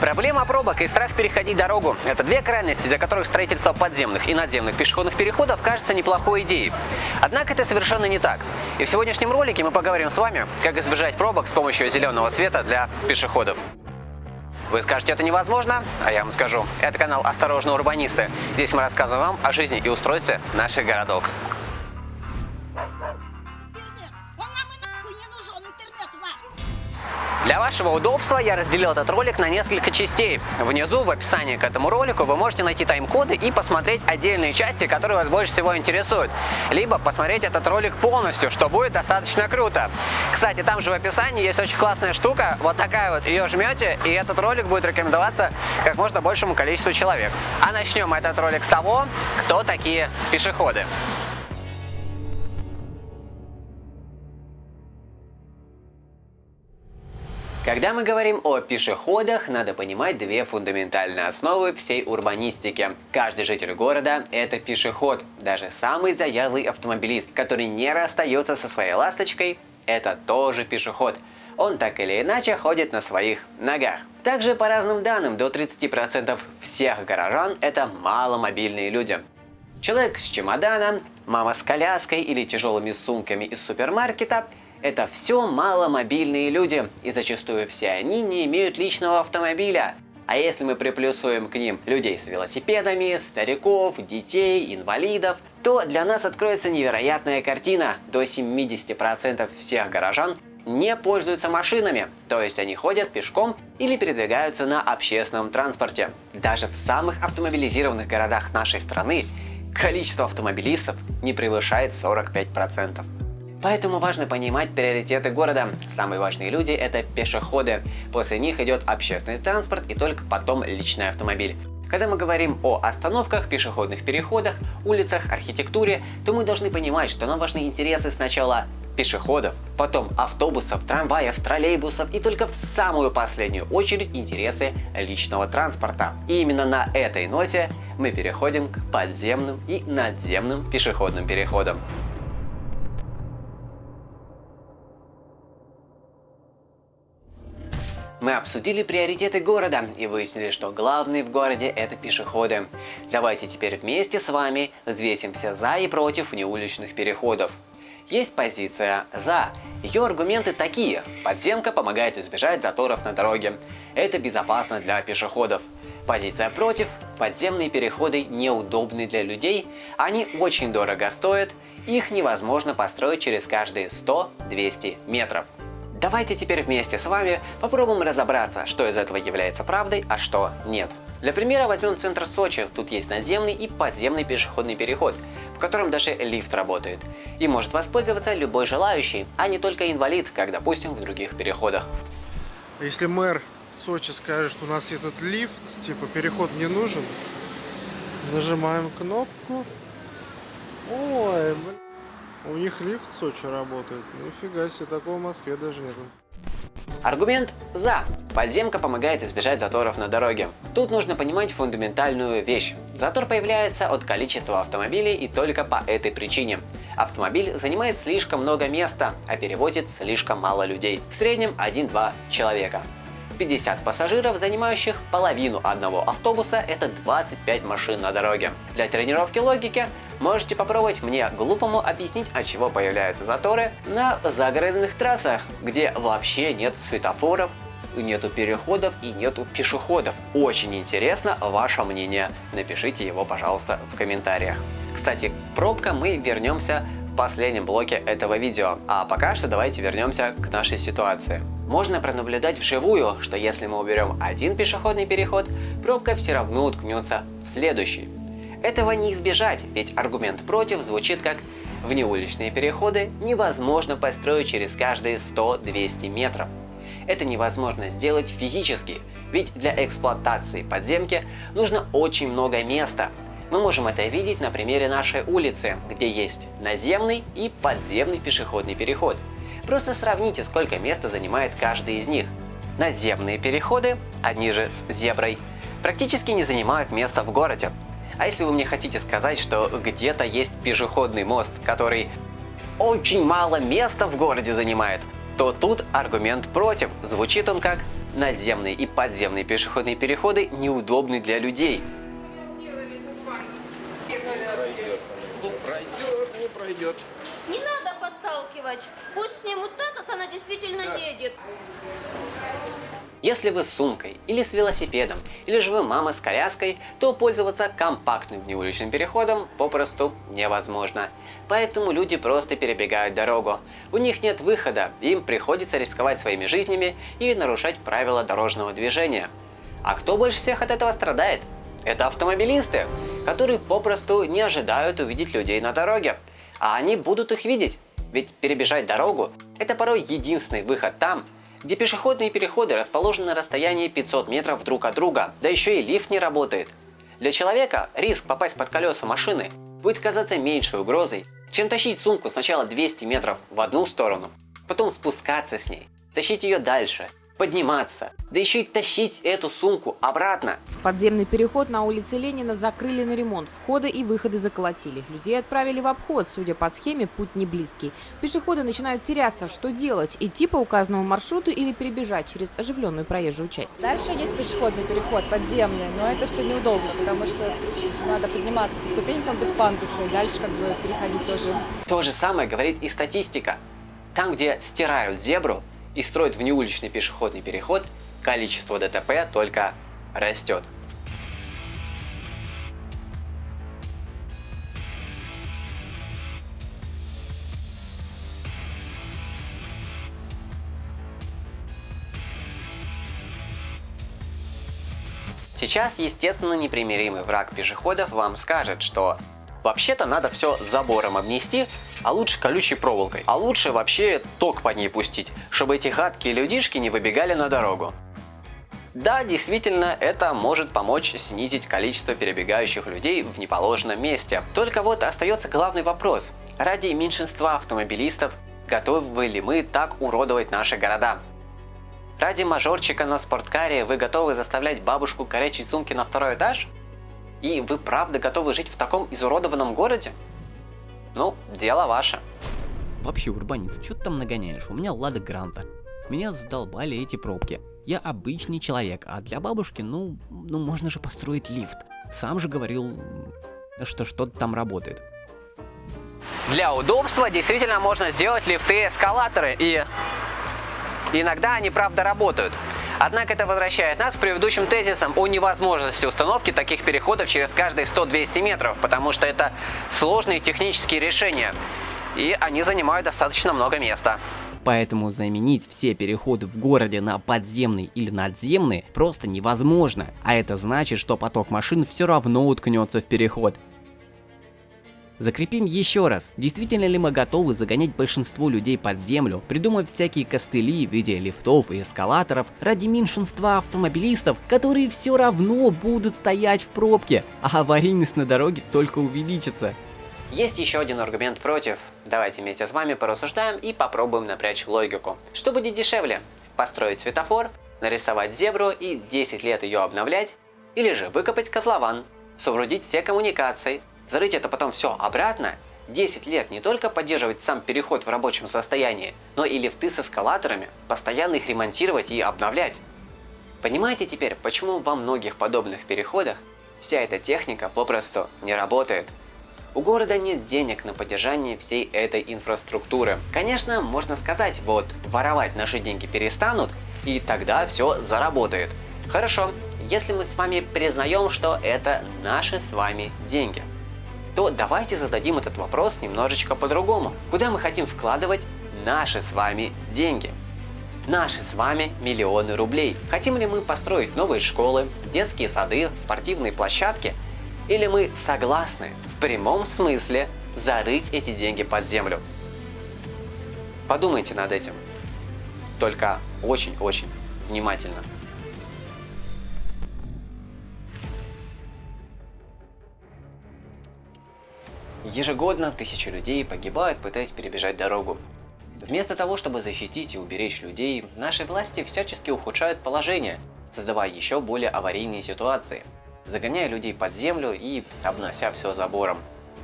Проблема пробок и страх переходить дорогу – это две крайности, из-за которых строительство подземных и надземных пешеходных переходов кажется неплохой идеей. Однако это совершенно не так. И в сегодняшнем ролике мы поговорим с вами, как избежать пробок с помощью зеленого света для пешеходов. Вы скажете, это невозможно? А я вам скажу. Это канал «Осторожно, урбанисты». Здесь мы рассказываем вам о жизни и устройстве наших городов. Для вашего удобства я разделил этот ролик на несколько частей. Внизу в описании к этому ролику вы можете найти тайм-коды и посмотреть отдельные части, которые вас больше всего интересуют. Либо посмотреть этот ролик полностью, что будет достаточно круто. Кстати, там же в описании есть очень классная штука, вот такая вот, ее жмете, и этот ролик будет рекомендоваться как можно большему количеству человек. А начнем этот ролик с того, кто такие пешеходы. Когда мы говорим о пешеходах, надо понимать две фундаментальные основы всей урбанистики. Каждый житель города – это пешеход. Даже самый заядлый автомобилист, который не расстается со своей ласточкой – это тоже пешеход. Он так или иначе ходит на своих ногах. Также по разным данным, до 30% всех горожан – это маломобильные люди. Человек с чемоданом, мама с коляской или тяжелыми сумками из супермаркета – это все маломобильные люди, и зачастую все они не имеют личного автомобиля. А если мы приплюсуем к ним людей с велосипедами, стариков, детей, инвалидов, то для нас откроется невероятная картина. До 70% всех горожан не пользуются машинами, то есть они ходят пешком или передвигаются на общественном транспорте. Даже в самых автомобилизированных городах нашей страны количество автомобилистов не превышает 45%. Поэтому важно понимать приоритеты города. Самые важные люди – это пешеходы. После них идет общественный транспорт и только потом личный автомобиль. Когда мы говорим о остановках, пешеходных переходах, улицах, архитектуре, то мы должны понимать, что нам важны интересы сначала пешеходов, потом автобусов, трамваев, троллейбусов и только в самую последнюю очередь интересы личного транспорта. И именно на этой ноте мы переходим к подземным и надземным пешеходным переходам. Мы обсудили приоритеты города и выяснили, что главные в городе это пешеходы. Давайте теперь вместе с вами взвесимся за и против неуличных переходов. Есть позиция «за». Ее аргументы такие. Подземка помогает избежать заторов на дороге. Это безопасно для пешеходов. Позиция «против». Подземные переходы неудобны для людей, они очень дорого стоят, их невозможно построить через каждые 100-200 метров. Давайте теперь вместе с вами попробуем разобраться, что из этого является правдой, а что нет. Для примера возьмем центр Сочи. Тут есть надземный и подземный пешеходный переход, в котором даже лифт работает. И может воспользоваться любой желающий, а не только инвалид, как допустим в других переходах. Если мэр Сочи скажет, что у нас этот лифт, типа переход не нужен, нажимаем кнопку. Ой, блин. У них лифт в Сочи работает. Нифига себе, такого в Москве даже нету. Аргумент «за». Подземка помогает избежать заторов на дороге. Тут нужно понимать фундаментальную вещь. Затор появляется от количества автомобилей и только по этой причине. Автомобиль занимает слишком много места, а перевозит слишком мало людей. В среднем 1-2 человека. 50 пассажиров, занимающих половину одного автобуса, это 25 машин на дороге. Для тренировки логики можете попробовать мне глупому объяснить, от чего появляются заторы на загородных трассах, где вообще нет светофоров, нету переходов и нету пешеходов. Очень интересно ваше мнение. Напишите его, пожалуйста, в комментариях. Кстати, пробка мы вернемся в последнем блоке этого видео. А пока что давайте вернемся к нашей ситуации. Можно пронаблюдать вживую, что если мы уберем один пешеходный переход, пробка все равно уткнется в следующий. Этого не избежать, ведь аргумент против звучит как «внеуличные переходы невозможно построить через каждые 100-200 метров». Это невозможно сделать физически, ведь для эксплуатации подземки нужно очень много места. Мы можем это видеть на примере нашей улицы, где есть наземный и подземный пешеходный переход – Просто сравните, сколько места занимает каждый из них. Наземные переходы, одни же с зеброй, практически не занимают места в городе. А если вы мне хотите сказать, что где-то есть пешеходный мост, который очень мало места в городе занимает, то тут аргумент против. Звучит он как «надземные и подземные пешеходные переходы неудобны для людей». Ну, пройдет, не пройдет. Не надо подталкивать. Пусть снимут так, как она действительно едет. Если вы с сумкой или с велосипедом, или же вы мама с коляской, то пользоваться компактным внеуличным переходом попросту невозможно. Поэтому люди просто перебегают дорогу. У них нет выхода, им приходится рисковать своими жизнями и нарушать правила дорожного движения. А кто больше всех от этого страдает? Это автомобилисты, которые попросту не ожидают увидеть людей на дороге. А они будут их видеть. Ведь перебежать дорогу – это порой единственный выход там, где пешеходные переходы расположены на расстоянии 500 метров друг от друга, да еще и лифт не работает. Для человека риск попасть под колеса машины будет казаться меньшей угрозой, чем тащить сумку сначала 200 метров в одну сторону, потом спускаться с ней, тащить ее дальше, подниматься, да еще и тащить эту сумку обратно. Подземный переход на улице Ленина закрыли на ремонт. Входы и выходы заколотили. Людей отправили в обход. Судя по схеме, путь не близкий. Пешеходы начинают теряться. Что делать? Идти по указанному маршруту или перебежать через оживленную проезжую часть? Дальше есть пешеходный переход, подземный, но это все неудобно, потому что надо подниматься по ступенькам без пандуса и дальше как бы переходить тоже. То же самое говорит и статистика. Там, где стирают зебру и строят внеуличный пешеходный переход, количество ДТП только растет. Сейчас, естественно, непримиримый враг пешеходов вам скажет, что вообще-то надо все забором обнести, а лучше колючей проволокой. А лучше вообще ток по ней пустить, чтобы эти гадкие людишки не выбегали на дорогу. Да, действительно, это может помочь снизить количество перебегающих людей в неположенном месте. Только вот остается главный вопрос. Ради меньшинства автомобилистов готовы ли мы так уродовать наши города? Ради мажорчика на спорткаре вы готовы заставлять бабушку корячить сумки на второй этаж? И вы правда готовы жить в таком изуродованном городе? Ну, дело ваше. Вообще, урбанист, что ты там нагоняешь? У меня Лада Гранта. Меня задолбали эти пробки. Я обычный человек, а для бабушки, ну, ну можно же построить лифт. Сам же говорил, что что-то там работает. Для удобства действительно можно сделать лифты-эскалаторы и иногда они правда работают. Однако это возвращает нас к предыдущим тезисам о невозможности установки таких переходов через каждые 100-200 метров, потому что это сложные технические решения, и они занимают достаточно много места. Поэтому заменить все переходы в городе на подземный или надземный просто невозможно. А это значит, что поток машин все равно уткнется в переход. Закрепим еще раз, действительно ли мы готовы загонять большинство людей под землю, придумав всякие костыли в виде лифтов и эскалаторов ради меньшинства автомобилистов, которые все равно будут стоять в пробке, а аварийность на дороге только увеличится. Есть еще один аргумент против. Давайте вместе с вами порассуждаем и попробуем напрячь логику. Что будет дешевле? Построить светофор, нарисовать зебру и 10 лет ее обновлять? Или же выкопать котлован, соорудить все коммуникации, зарыть это потом все обратно, 10 лет не только поддерживать сам переход в рабочем состоянии, но и лифты с эскалаторами, постоянно их ремонтировать и обновлять. Понимаете теперь, почему во многих подобных переходах вся эта техника попросту не работает? У города нет денег на поддержание всей этой инфраструктуры. Конечно, можно сказать, вот, воровать наши деньги перестанут, и тогда все заработает. Хорошо, если мы с вами признаем, что это наши с вами деньги, то давайте зададим этот вопрос немножечко по-другому. Куда мы хотим вкладывать наши с вами деньги? Наши с вами миллионы рублей. Хотим ли мы построить новые школы, детские сады, спортивные площадки? Или мы согласны в прямом смысле зарыть эти деньги под землю? Подумайте над этим. Только очень-очень внимательно. Ежегодно тысячи людей погибают, пытаясь перебежать дорогу. Вместо того, чтобы защитить и уберечь людей, наши власти всячески ухудшают положение, создавая еще более аварийные ситуации, загоняя людей под землю и обнося все забором.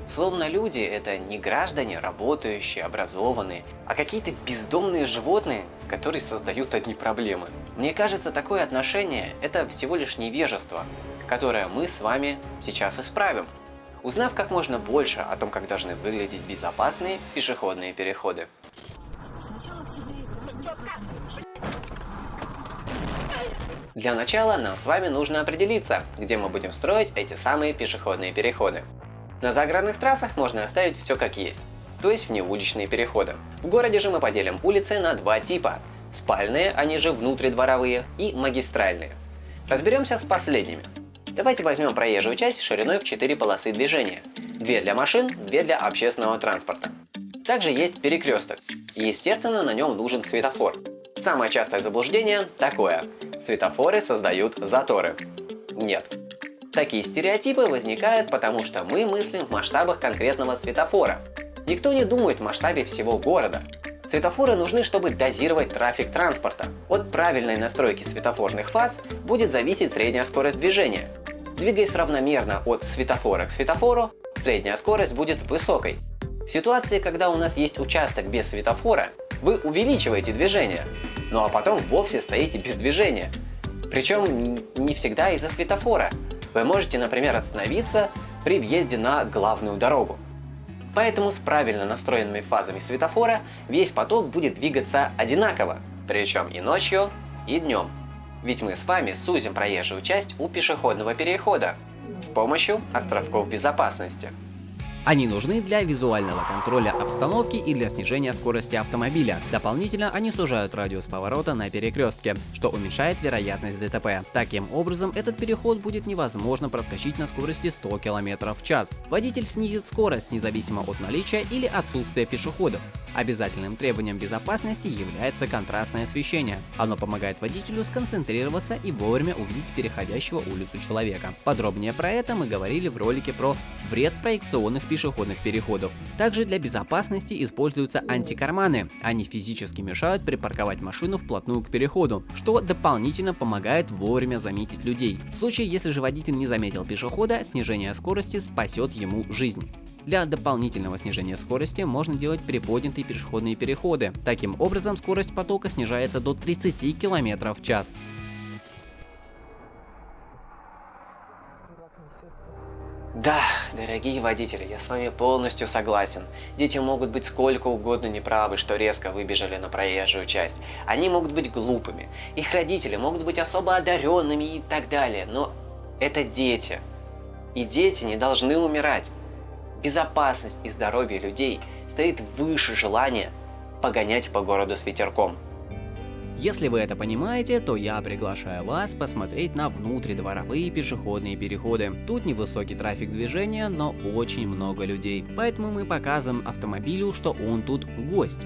Словно люди – это не граждане, работающие, образованные, а какие-то бездомные животные, которые создают одни проблемы. Мне кажется, такое отношение – это всего лишь невежество, которое мы с вами сейчас исправим, узнав как можно больше о том, как должны выглядеть безопасные пешеходные переходы. Для начала нам с вами нужно определиться, где мы будем строить эти самые пешеходные переходы. На загородных трассах можно оставить все как есть, то есть внеуличные переходы. В городе же мы поделим улицы на два типа – спальные, они же внутридворовые, и магистральные. Разберемся с последними. Давайте возьмем проезжую часть шириной в 4 полосы движения. Две для машин, две для общественного транспорта. Также есть перекресток. Естественно, на нем нужен светофор. Самое частое заблуждение такое. Светофоры создают заторы. Нет. Такие стереотипы возникают, потому что мы мыслим в масштабах конкретного светофора. Никто не думает в масштабе всего города. Светофоры нужны, чтобы дозировать трафик транспорта. От правильной настройки светофорных фаз будет зависеть средняя скорость движения. Двигаясь равномерно от светофора к светофору, средняя скорость будет высокой. В ситуации, когда у нас есть участок без светофора, вы увеличиваете движение, ну а потом вовсе стоите без движения. Причем не всегда из-за светофора. Вы можете, например, остановиться при въезде на главную дорогу. Поэтому с правильно настроенными фазами светофора весь поток будет двигаться одинаково, причем и ночью, и днем. Ведь мы с вами сузим проезжую часть у пешеходного перехода с помощью островков безопасности. Они нужны для визуального контроля обстановки и для снижения скорости автомобиля. Дополнительно они сужают радиус поворота на перекрестке, что уменьшает вероятность ДТП. Таким образом, этот переход будет невозможно проскочить на скорости 100 км в час. Водитель снизит скорость независимо от наличия или отсутствия пешеходов. Обязательным требованием безопасности является контрастное освещение. Оно помогает водителю сконцентрироваться и вовремя увидеть переходящего улицу человека. Подробнее про это мы говорили в ролике про вред проекционных пешеходных переходов. Также для безопасности используются антикарманы. Они физически мешают припарковать машину вплотную к переходу, что дополнительно помогает вовремя заметить людей. В случае, если же водитель не заметил пешехода, снижение скорости спасет ему жизнь. Для дополнительного снижения скорости можно делать приподнятые пешеходные переходы. Таким образом, скорость потока снижается до 30 км в час. Да, дорогие водители, я с вами полностью согласен. Дети могут быть сколько угодно неправы, что резко выбежали на проезжую часть. Они могут быть глупыми. Их родители могут быть особо одаренными и так далее. Но это дети. И дети не должны умирать. Безопасность и здоровье людей стоит выше желания погонять по городу с ветерком. Если вы это понимаете, то я приглашаю вас посмотреть на внутридворовые пешеходные переходы. Тут невысокий трафик движения, но очень много людей, поэтому мы показываем автомобилю, что он тут гость.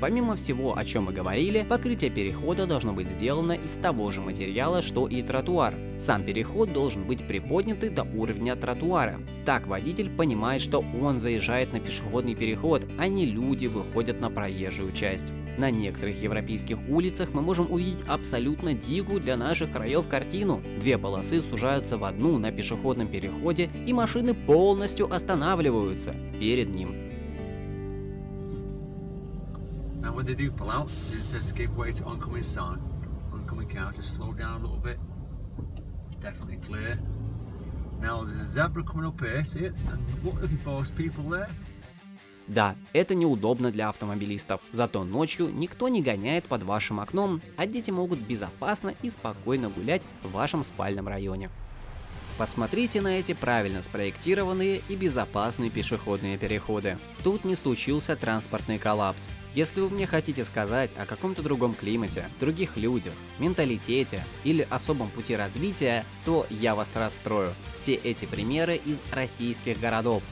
Помимо всего, о чем мы говорили, покрытие перехода должно быть сделано из того же материала, что и тротуар. Сам переход должен быть приподнятый до уровня тротуара. Так водитель понимает, что он заезжает на пешеходный переход, а не люди выходят на проезжую часть. На некоторых европейских улицах мы можем увидеть абсолютно дикую для наших краев картину. Две полосы сужаются в одну на пешеходном переходе и машины полностью останавливаются перед ним. When they do pull out, it says give way to oncoming sign. Oncoming car, just slow down a little bit. Definitely clear. Now there's a zebra coming up here, see it? And what we're looking for is people there. Да, это неудобно для автомобилистов, зато ночью никто не гоняет под вашим окном, а дети могут безопасно и спокойно гулять в вашем спальном районе. Посмотрите на эти правильно спроектированные и безопасные пешеходные переходы. Тут не случился транспортный коллапс. Если вы мне хотите сказать о каком-то другом климате, других людях, менталитете или особом пути развития, то я вас расстрою. Все эти примеры из российских городов.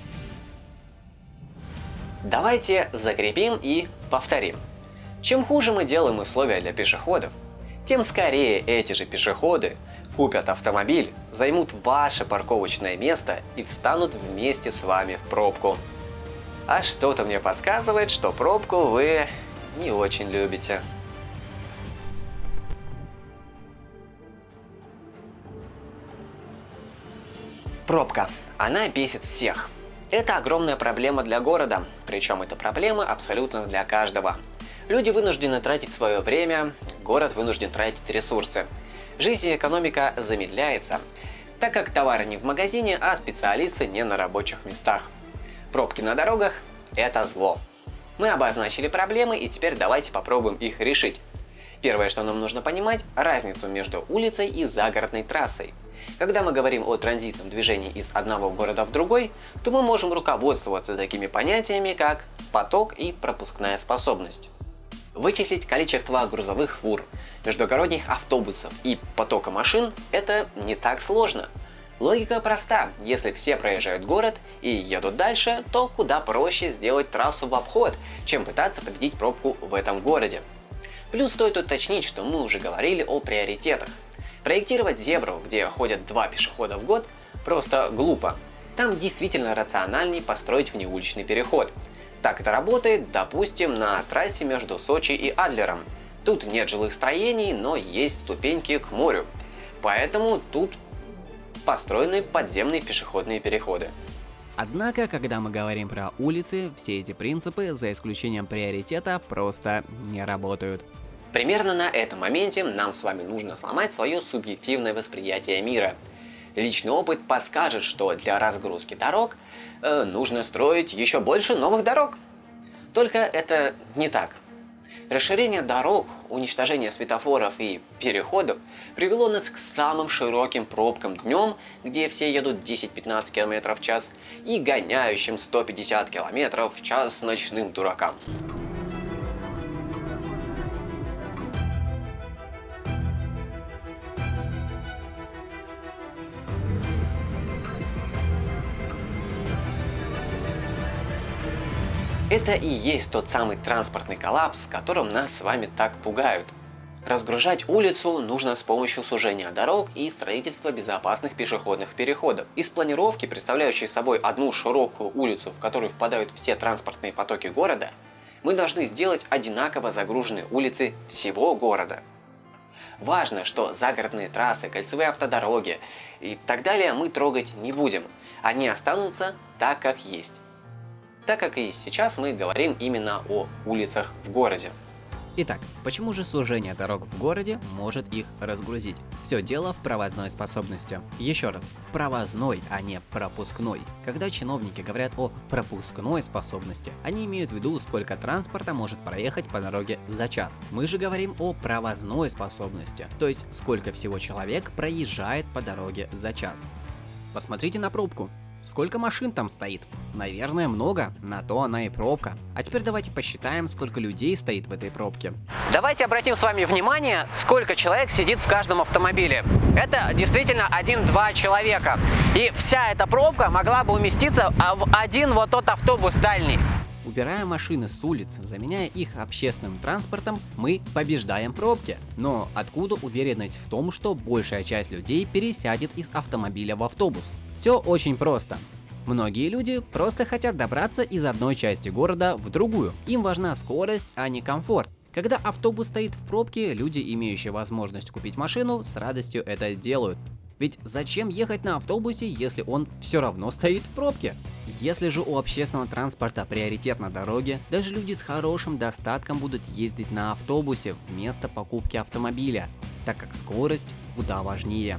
Давайте закрепим и повторим. Чем хуже мы делаем условия для пешеходов, тем скорее эти же пешеходы купят автомобиль, займут ваше парковочное место и встанут вместе с вами в пробку. А что-то мне подсказывает, что пробку вы не очень любите. Пробка. Она бесит всех. Это огромная проблема для города, причем это проблема абсолютно для каждого. Люди вынуждены тратить свое время, город вынужден тратить ресурсы. Жизнь и экономика замедляется, так как товары не в магазине, а специалисты не на рабочих местах. Пробки на дорогах – это зло. Мы обозначили проблемы и теперь давайте попробуем их решить. Первое, что нам нужно понимать – разницу между улицей и загородной трассой. Когда мы говорим о транзитном движении из одного города в другой, то мы можем руководствоваться такими понятиями, как поток и пропускная способность. Вычислить количество грузовых фур, междугородних автобусов и потока машин – это не так сложно. Логика проста. Если все проезжают город и едут дальше, то куда проще сделать трассу в обход, чем пытаться победить пробку в этом городе. Плюс стоит уточнить, что мы уже говорили о приоритетах. Проектировать зебру, где ходят два пешехода в год, просто глупо. Там действительно рациональней построить внеуличный переход – так это работает, допустим, на трассе между Сочи и Адлером. Тут нет жилых строений, но есть ступеньки к морю. Поэтому тут построены подземные пешеходные переходы. Однако, когда мы говорим про улицы, все эти принципы, за исключением приоритета, просто не работают. Примерно на этом моменте нам с вами нужно сломать свое субъективное восприятие мира. Личный опыт подскажет, что для разгрузки дорог э, нужно строить еще больше новых дорог. Только это не так. Расширение дорог, уничтожение светофоров и переходов привело нас к самым широким пробкам днем, где все едут 10-15 км в час, и гоняющим 150 км в час ночным дуракам. Это и есть тот самый транспортный коллапс, которым нас с вами так пугают. Разгружать улицу нужно с помощью сужения дорог и строительства безопасных пешеходных переходов. Из планировки, представляющей собой одну широкую улицу, в которую впадают все транспортные потоки города, мы должны сделать одинаково загруженные улицы всего города. Важно, что загородные трассы, кольцевые автодороги и так далее мы трогать не будем. Они останутся так, как есть так как и сейчас мы говорим именно о улицах в городе. Итак, почему же сужение дорог в городе может их разгрузить? Все дело в провозной способности. Еще раз, в провозной, а не пропускной. Когда чиновники говорят о пропускной способности, они имеют в виду, сколько транспорта может проехать по дороге за час. Мы же говорим о провозной способности, то есть сколько всего человек проезжает по дороге за час. Посмотрите на пробку. Сколько машин там стоит? Наверное, много, на то она и пробка. А теперь давайте посчитаем, сколько людей стоит в этой пробке. Давайте обратим с вами внимание, сколько человек сидит в каждом автомобиле. Это действительно 1-2 человека. И вся эта пробка могла бы уместиться в один вот тот автобус дальний. Убирая машины с улиц, заменяя их общественным транспортом, мы побеждаем пробки. Но откуда уверенность в том, что большая часть людей пересядет из автомобиля в автобус? Все очень просто. Многие люди просто хотят добраться из одной части города в другую. Им важна скорость, а не комфорт. Когда автобус стоит в пробке, люди, имеющие возможность купить машину, с радостью это делают. Ведь зачем ехать на автобусе, если он все равно стоит в пробке? Если же у общественного транспорта приоритет на дороге, даже люди с хорошим достатком будут ездить на автобусе вместо покупки автомобиля, так как скорость куда важнее.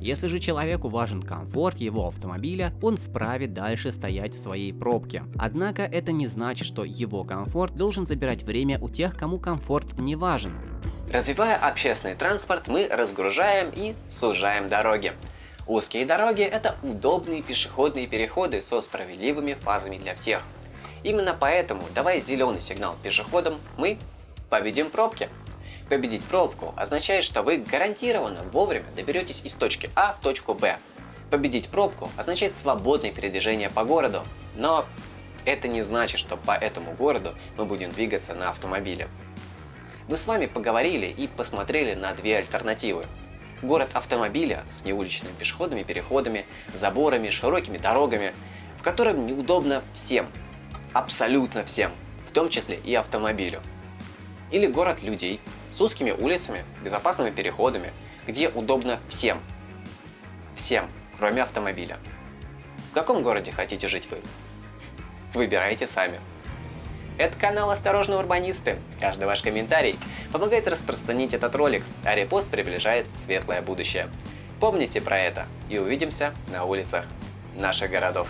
Если же человеку важен комфорт его автомобиля, он вправе дальше стоять в своей пробке. Однако это не значит, что его комфорт должен забирать время у тех, кому комфорт не важен. Развивая общественный транспорт, мы разгружаем и сужаем дороги. Узкие дороги – это удобные пешеходные переходы со справедливыми фазами для всех. Именно поэтому, давая зеленый сигнал пешеходам, мы победим пробки. Победить пробку означает, что вы гарантированно вовремя доберетесь из точки А в точку Б. Победить пробку означает свободное передвижение по городу, но это не значит, что по этому городу мы будем двигаться на автомобиле. Мы с вами поговорили и посмотрели на две альтернативы. Город автомобиля с неуличными пешеходными переходами, заборами, широкими дорогами, в котором неудобно всем, абсолютно всем, в том числе и автомобилю. Или город людей с узкими улицами, безопасными переходами, где удобно всем. Всем, кроме автомобиля. В каком городе хотите жить вы? Выбирайте сами. Это канал «Осторожно, урбанисты». Каждый ваш комментарий помогает распространить этот ролик, а репост приближает светлое будущее. Помните про это и увидимся на улицах наших городов.